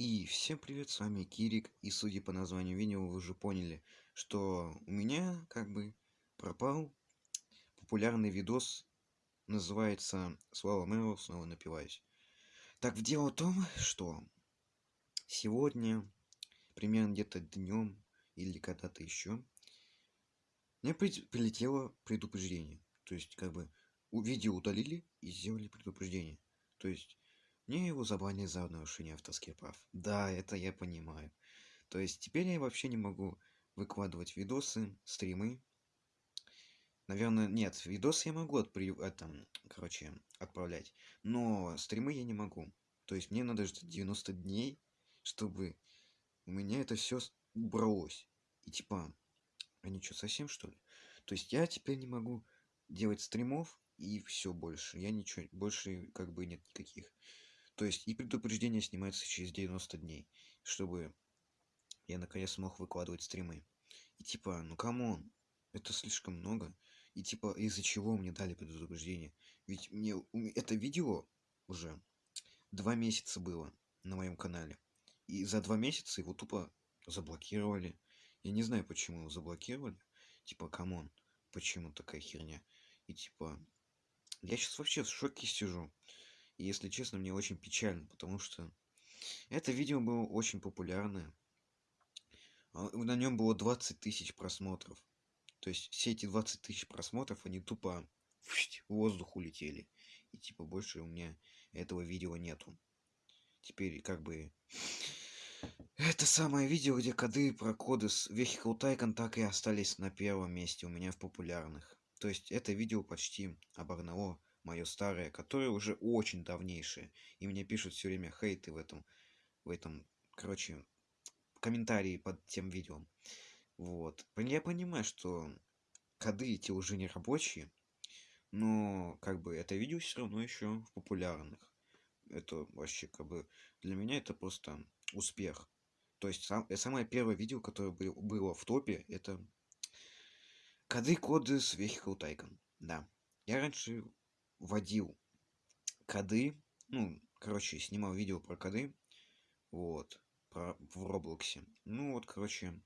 И всем привет, с вами Кирик, и судя по названию видео, вы уже поняли, что у меня как бы пропал популярный видос, называется «Слава Мэру, снова напиваюсь». Так, дело в том, что сегодня, примерно где-то днем или когда-то еще, мне прилетело предупреждение. То есть, как бы, видео удалили и сделали предупреждение. То есть, мне его забанили за нарушение авторских прав. Да, это я понимаю. То есть теперь я вообще не могу выкладывать видосы, стримы. Наверное, нет, видосы я могу отпри... это, короче, отправлять, но стримы я не могу. То есть мне надо ждать 90 дней, чтобы у меня это все убралось. И типа, они что, совсем что ли? То есть я теперь не могу делать стримов и все больше. Я ничего, больше как бы нет никаких. То есть и предупреждение снимается через 90 дней, чтобы я наконец смог выкладывать стримы. И типа, ну come on, это слишком много. И типа, из-за чего мне дали предупреждение? Ведь мне это видео уже два месяца было на моем канале. И за два месяца его тупо заблокировали. Я не знаю, почему его заблокировали. Типа, come on, почему такая херня? И типа, я сейчас вообще в шоке сижу. И если честно, мне очень печально, потому что это видео было очень популярное. А, на нем было 20 тысяч просмотров. То есть все эти 20 тысяч просмотров, они тупо в воздух улетели. И типа больше у меня этого видео нету. Теперь как бы... Это самое видео, где коды про коды с Vehicle Tycoon так и остались на первом месте у меня в популярных. То есть это видео почти обогнало мое старое, которое уже очень давнейшее. И мне пишут все время хейты в этом, в этом, короче, комментарии под тем видео. Вот. Я понимаю, что коды эти уже не рабочие, но как бы это видео все равно еще в популярных. Это вообще как бы для меня это просто успех. То есть сам, самое первое видео, которое было в топе, это коды коды с Vehicle Tycoon. Да. Я раньше вводил коды, ну, короче, снимал видео про коды, вот, про, в Роблоксе. Ну, вот, короче,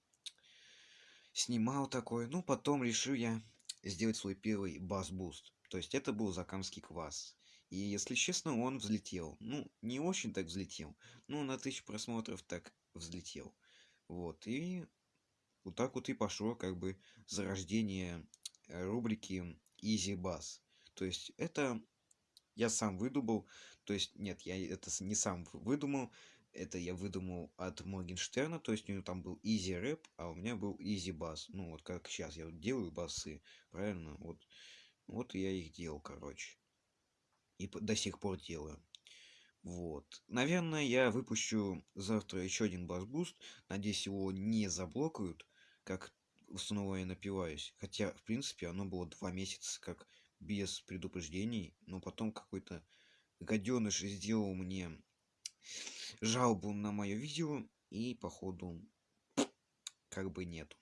снимал такой, ну, потом решил я сделать свой первый бас-буст. То есть это был закамский квас. И, если честно, он взлетел. Ну, не очень так взлетел. Ну, на тысячу просмотров так взлетел. Вот, и вот так вот и пошло, как бы, зарождение рубрики Easy Bass. То есть это я сам выдумал. То есть нет, я это не сам выдумал. Это я выдумал от Моргенштерна. То есть у него там был Easy Rap, а у меня был Easy Bass. Ну вот как сейчас я делаю басы. Правильно? Вот, вот я их делал, короче. И до сих пор делаю. Вот. Наверное, я выпущу завтра еще один бас-буст. Надеюсь, его не заблокают, как снова я напиваюсь. Хотя, в принципе, оно было два месяца как без предупреждений, но потом какой-то гаденыш сделал мне жалобу на мое видео, и походу как бы нету.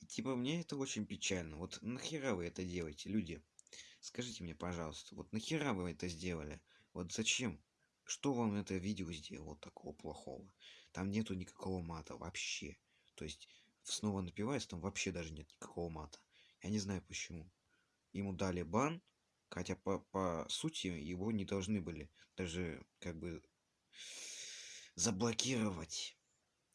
И типа мне это очень печально. Вот нахера вы это делаете, люди? Скажите мне, пожалуйста, вот нахера вы это сделали? Вот зачем? Что вам это видео сделало такого плохого? Там нету никакого мата вообще. То есть снова напиваясь, там вообще даже нет никакого мата. Я не знаю почему ему дали бан, хотя по, по сути его не должны были даже как бы заблокировать.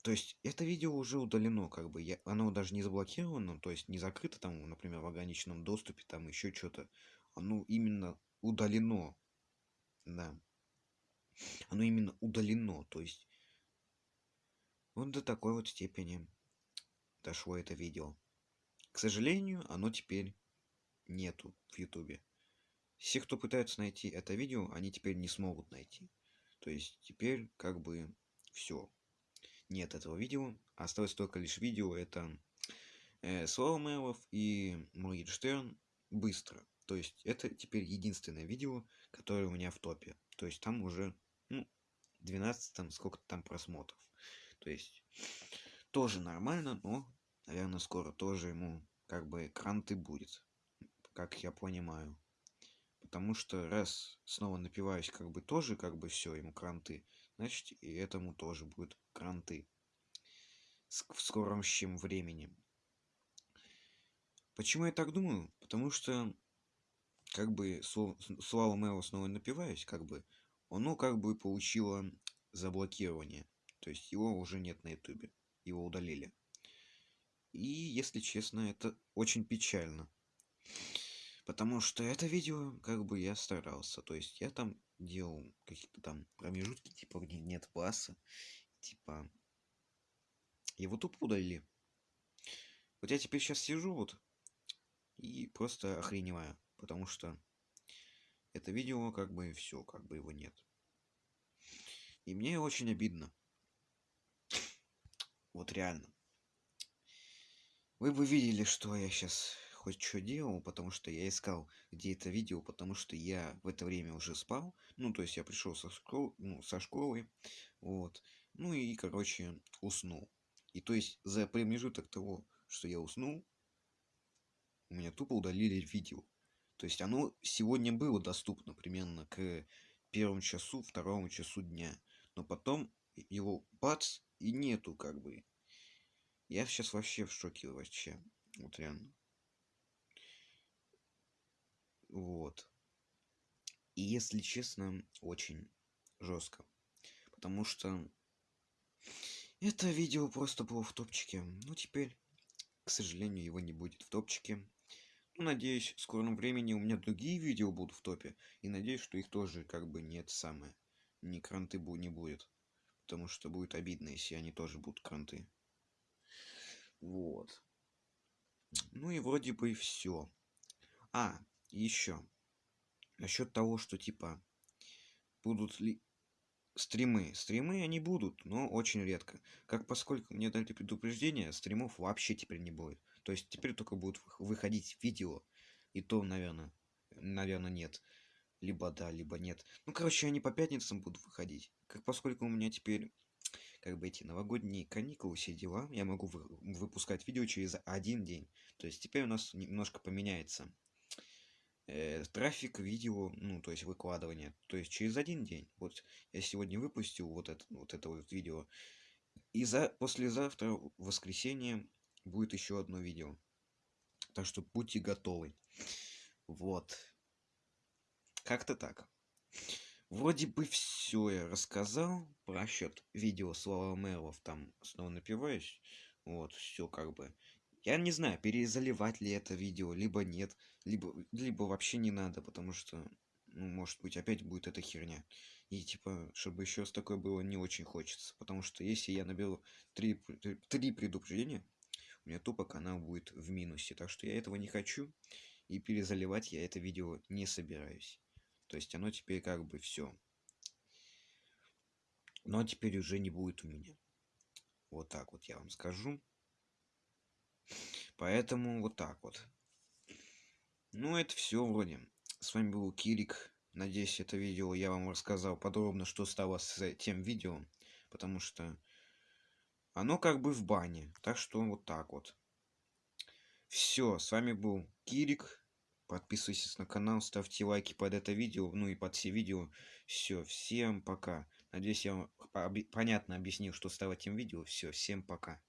То есть это видео уже удалено, как бы я, оно даже не заблокировано, то есть не закрыто там, например, в ограниченном доступе, там еще что-то. Оно именно удалено. Да. Оно именно удалено, то есть вот до такой вот степени дошло это видео. К сожалению, оно теперь нету в ютубе все кто пытаются найти это видео они теперь не смогут найти. То есть теперь как бы все нет этого видео осталось только лишь видео это э, слава мэлов и моргенштерн быстро. То есть это теперь единственное видео которое у меня в топе. То есть там уже ну, 12 там сколько там просмотров. То есть тоже нормально но наверное скоро тоже ему как бы экран ты будет как я понимаю Потому что раз снова напиваюсь, как бы тоже, как бы все, ему кранты, значит и этому тоже будут кранты в скором чем времени. Почему я так думаю? Потому что как бы Слава Мэо снова напиваюсь, как бы оно как бы получило заблокирование. То есть его уже нет на ютубе. Его удалили. И, если честно, это очень печально. Потому что это видео, как бы, я старался. То есть, я там делал какие-то там промежутки, типа, где нет баса. Типа, его тупо удалили. Вот я теперь сейчас сижу вот и просто охреневаю. Потому что это видео, как бы, все, как бы его нет. И мне очень обидно. Вот реально. Вы бы видели, что я сейчас хоть что делал, потому что я искал, где это видео, потому что я в это время уже спал. Ну, то есть я пришел со, школ... ну, со школы, вот. Ну и, короче, уснул. И то есть за промежуток того, что я уснул, у меня тупо удалили видео. То есть оно сегодня было доступно примерно к первому часу, второму часу дня. Но потом его бац и нету как бы. Я сейчас вообще в шоке вообще. Вот реально. Вот. И если честно, очень жестко. Потому что это видео просто было в топчике. Ну, теперь, к сожалению, его не будет в топчике. Ну, надеюсь, в скором времени у меня другие видео будут в топе. И надеюсь, что их тоже как бы нет самое. Ни кранты не будет. Потому что будет обидно, если они тоже будут кранты. Вот. Ну и вроде бы все. А, еще. Насчет того, что типа будут ли стримы. Стримы они будут, но очень редко. Как поскольку мне дали предупреждение, стримов вообще теперь не будет. То есть теперь только будут выходить видео. И то, наверное, наверное, нет. Либо да, либо нет. Ну, короче, они по пятницам будут выходить. Как поскольку у меня теперь как бы эти новогодние каникулы, все дела, я могу вы, выпускать видео через один день. То есть теперь у нас немножко поменяется э, трафик видео, ну, то есть выкладывание. То есть через один день. Вот я сегодня выпустил вот это вот, это вот видео. И за, послезавтра, в воскресенье, будет еще одно видео. Так что будьте готовы. Вот. Как-то так. Вроде бы все я рассказал про счет видео Слава Мерлов, там снова напиваюсь. Вот, все как бы. Я не знаю, перезаливать ли это видео, либо нет, либо, либо вообще не надо, потому что, ну, может быть, опять будет эта херня. И, типа, чтобы еще раз такое было, не очень хочется. Потому что если я наберу три, три предупреждения, у меня тупо канал будет в минусе. Так что я этого не хочу. И перезаливать я это видео не собираюсь. То есть оно теперь как бы все. Но теперь уже не будет у меня. Вот так вот я вам скажу. Поэтому вот так вот. Ну, это все вроде. С вами был Кирик. Надеюсь, это видео я вам рассказал подробно, что стало с тем видео. Потому что оно как бы в бане. Так что вот так вот. Все, с вами был Кирик. Подписывайтесь на канал, ставьте лайки под это видео, ну и под все видео. Все, всем пока. Надеюсь, я вам понятно объяснил, что стало этим видео. Все, всем пока.